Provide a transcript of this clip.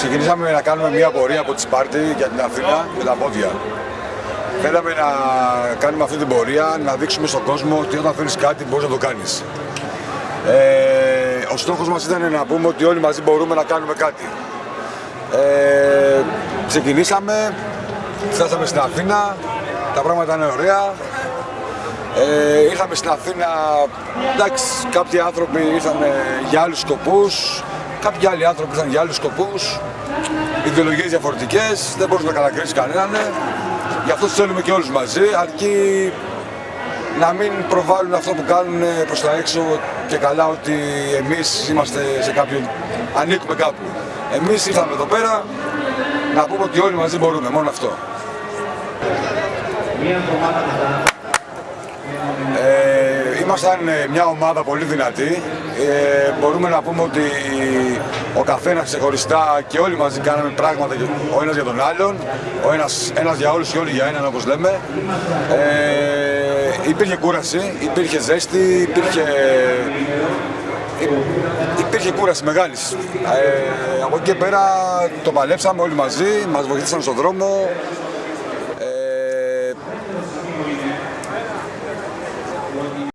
ξεκινήσαμε να κάνουμε μια πορεία από τη Σπάρτη για την Αθήνα με τα πόδια. Θέλαμε να κάνουμε αυτή την πορεία, να δείξουμε στον κόσμο ότι όταν θέλεις κάτι μπορείς να το κάνεις. Ε, ο στόχος μας ήταν να πούμε ότι όλοι μαζί μπορούμε να κάνουμε κάτι. Ε, ξεκινήσαμε, φτάσαμε στην Αθήνα, τα πράγματα είναι ωραία. Ε, ήρθαμε στην Αθήνα, εντάξει, κάποιοι άνθρωποι ήρθαν για άλλους σκοπούς, κάποιοι άλλοι άνθρωποι ήρθαν για άλλους σκοπούς, ιδεολογίες διαφορετικές, δεν μπορείς να κατακρίσεις κανέναν. Γι' αυτό θέλουμε και όλους μαζί, αρκεί να μην προβάλλουν αυτό που κάνουν προς τα έξω και καλά ότι εμείς είμαστε σε κάποιον, ανήκουμε κάπου. Εμείς ήρθαμε εδώ πέρα να πούμε ότι όλοι μαζί μπορούμε, μόνο αυτό. Ε, ήμασταν ε, μια ομάδα πολύ δυνατή. Ε, μπορούμε να πούμε ότι ο καθένας ξεχωριστά και όλοι μαζί κάναμε πράγματα ο ένας για τον άλλον, ο ένας, ένας για όλους και όλοι για έναν όπως λέμε. Ε, υπήρχε κούραση, υπήρχε ζέστη, υπήρχε, υπήρχε κούραση μεγάλης. Ε, από εκεί και πέρα το παλέψαμε όλοι μαζί, μας βοηθήσαν στον δρόμο,